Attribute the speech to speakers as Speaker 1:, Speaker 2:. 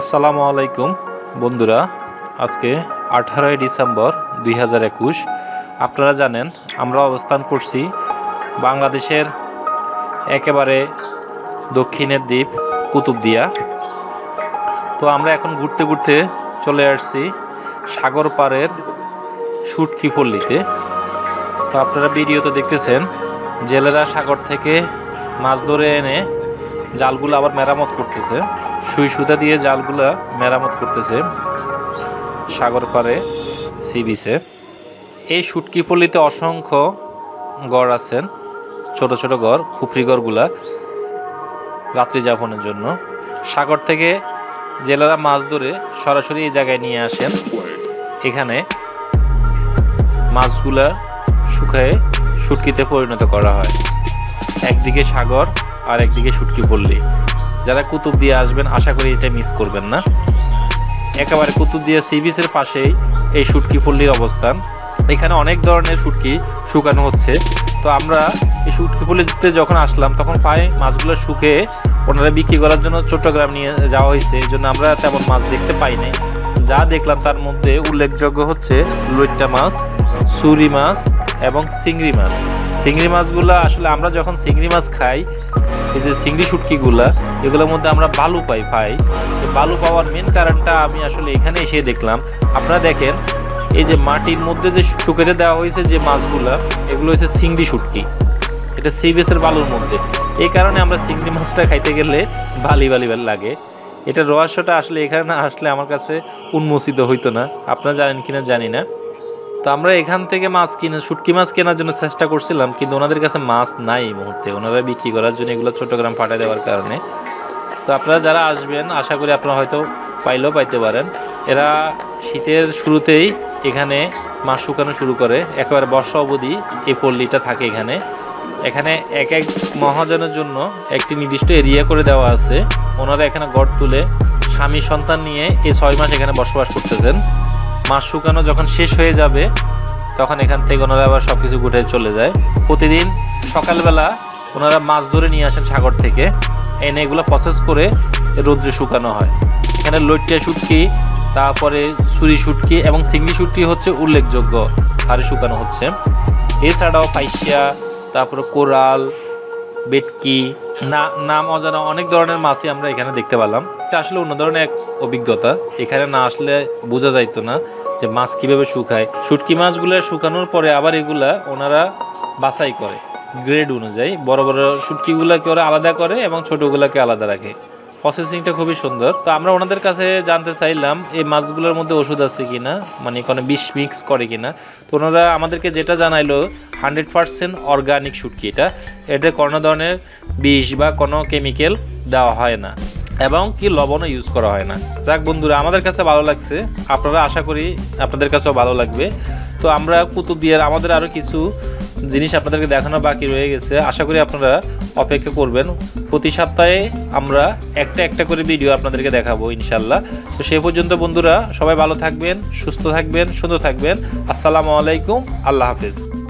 Speaker 1: আসসালামু আলাইকুম, বন্ধুরা। আজকে আঠারোই ডিসেম্বর দুই হাজার একুশ। আপনারা জানেন, আমরা অবস্থান করছি বাংলাদেশের একেবারে দক্ষিণের দ্বীপ, কুতুবদিয়া। তো আমরা এখন ঘুরতে ঘুরতে চলে আসছি সাগর পাড়ের সুটকি পল্লীতে। তো আপনারা ভিডিওতে দেখতেছেন, জেলেরা সাগর থেকে মাছ ধরে এনে জালগুলো আবার মেরামত করতেছে। সুই সুতা দিয়ে জালগুলা মেরামত করতেছে সাগর পাড়ে, সি বিচে। এই শুটকি পল্লীতে অসংখ্য গড় আছেন ছোট ছোট গড় খুপড়ি গড়গুলা রাত্রি যাপনের জন্য। সাগর থেকে জেলেরা মাছ ধরে সরাসরি এই জায়গায় নিয়ে আসেন। এখানে মাছগুলা শুকায়ে শুটকিতে পরিণত করা হয়। একদিকে সাগর আর একদিকে শুটকি পল্লী। যারা কুতুব দিয়ে আসবেন, আশা করি এটা মিস করবেন না। একেবারে কুতুব দিয়ে সি বিচের পাশেই এই শুটকি পল্লীর অবস্থান। এখানে অনেক ধরনের শুটকি শুকানো হচ্ছে। তো আমরা এই শুটকি পল্লীতে যখন আসলাম, তখন পায়ে মাছগুলো শুকে ওনারা বিক্রি করার জন্য চট্টগ্রাম নিয়ে যাওয়া হয়েছে। এই জন্য আমরা তেমন মাছ দেখতে পাইনি যা দেখলাম তার মধ্যে উল্লেখযোগ্য হচ্ছে লইট্টা মাছ, সুরি মাছ এবং চিংড়ি মাছ। চিংড়ি মাছগুলো আসলে আমরা যখন চিংড়ি মাছ খাই এই যে চিংড়ি শুটকিগুলা, এগুলোর মধ্যে আমরা বালু পাই এই বালু পাওয়ার মেন কারণটা আমি আসলে এখানে এসে দেখলাম। আপনারা দেখেন, এই যে মাটির মধ্যে যে শুকেতে দেওয়া হয়েছে যে মাছগুলা, এগুলো হচ্ছে চিংড়ি শুটকি। এটা সি বেসের বালুর মধ্যে। এই কারণে আমরা চিংড়ি মাছটা খাইতে গেলে বালি বালি বালি লাগে। এটা রহস্যটা আসলে এখানে না আসলে আমার কাছে উন্মোচিত হইতো না। আপনারা জানেন কিনা জানি না। তো আমরা এখান থেকে মাছ কিনে, শুটকি মাছ কেনার জন্য চেষ্টা করছিলাম, কিন্তু ওনাদের কাছে মাছ নাই এই মুহূর্তে। ওনারা বিক্রি করার জন্য এগুলো চট্টগ্রাম পাঠিয়ে দেওয়ার কারণে। তো আপনারা যারা আসবেন, আশা করি আপনারা হয়তো পাইলেও পাইতে পারেন। এরা শীতের শুরুতেই এখানে মাছ শুকানো শুরু করে। একেবারে বর্ষা অবধি এই পল্লীটা থাকে এখানে। এখানে এক এক মহাজনের জন্য একটি নির্দিষ্ট এরিয়া করে দেওয়া আছে। ওনারা এখানে গড় তুলে স্বামী সন্তান নিয়ে এই ছয় মাস এখানে বসবাস করতেছেন। মাছ শুকানো যখন শেষ হয়ে যাবে, তখন এখান থেকে ওনারা আবার সব কিছু গুটে চলে যায়। প্রতিদিন সকালবেলা ওনারা মাছ ধরে নিয়ে আসেন সাগর থেকে, এনে এগুলো প্রসেস করে রোদ্রে শুকানো হয়। এখানে লইট্টা শুটকি, তারপরে ছুরি শুটকি এবং সিঙ্গি শুটকি হচ্ছে উল্লেখযোগ্য হারে শুকানো হচ্ছে। এছাড়াও পাইসিয়া, তারপরে কোরাল, বেটকি, না, নাম অজানা অনেক ধরনের মাছই আমরা এখানে দেখতে পেলাম। এটা আসলে অন্য ধরনের এক অভিজ্ঞতা। এখানে না আসলে বোঝা যাইতো না যে মাছ কীভাবে শুকায়। শুটকি মাছগুলো শুকানোর পরে আবার এগুলা ওনারা বাছাই করে, গ্রেড অনুযায়ী। বড় বড় শুটকিগুলোকে ওরা আলাদা করে এবং ছোটগুলোকে আলাদা রাখে। প্রসেসিংটা খুবই সুন্দর। তো আমরা ওনাদের কাছে জানতে চাইলাম, এই মাছগুলোর মধ্যে ওষুধ আছে কিনা? মানে কোনো বিষ মিক্স করে কিনা? তো ওনারা আমাদেরকে যেটা জানাইলো হান্ড্রেড পার্সেন্ট অর্গানিক শুটকি এটা। এতে কোনো ধরনের বিষ বা কোনো কেমিক্যাল দেওয়া হয় না। এবং কি লবণও ইউজ করা হয় না। যাক বন্ধুরা, আমাদের কাছে ভালো লাগছে। আপনারা আশা করি আপনাদের কাছেও ভালো লাগবে। তো আমরা কুতুব কুতুবদিয়ার আমাদের আরও কিছু জিনিস আপনাদেরকে দেখানো বাকি রয়ে গেছে। আশা করি আপনারা অপেক্ষা করবেন। প্রতি সপ্তাহে আমরা একটা একটা করে ভিডিও আপনাদেরকে দেখাবো ইনশাল্লাহ তো সেই পর্যন্ত বন্ধুরা, সবাই ভালো থাকবেন, সুস্থ থাকবেন, সুন্দর থাকবেন। আসসালামু আলাইকুম, আল্লাহ হাফিজ।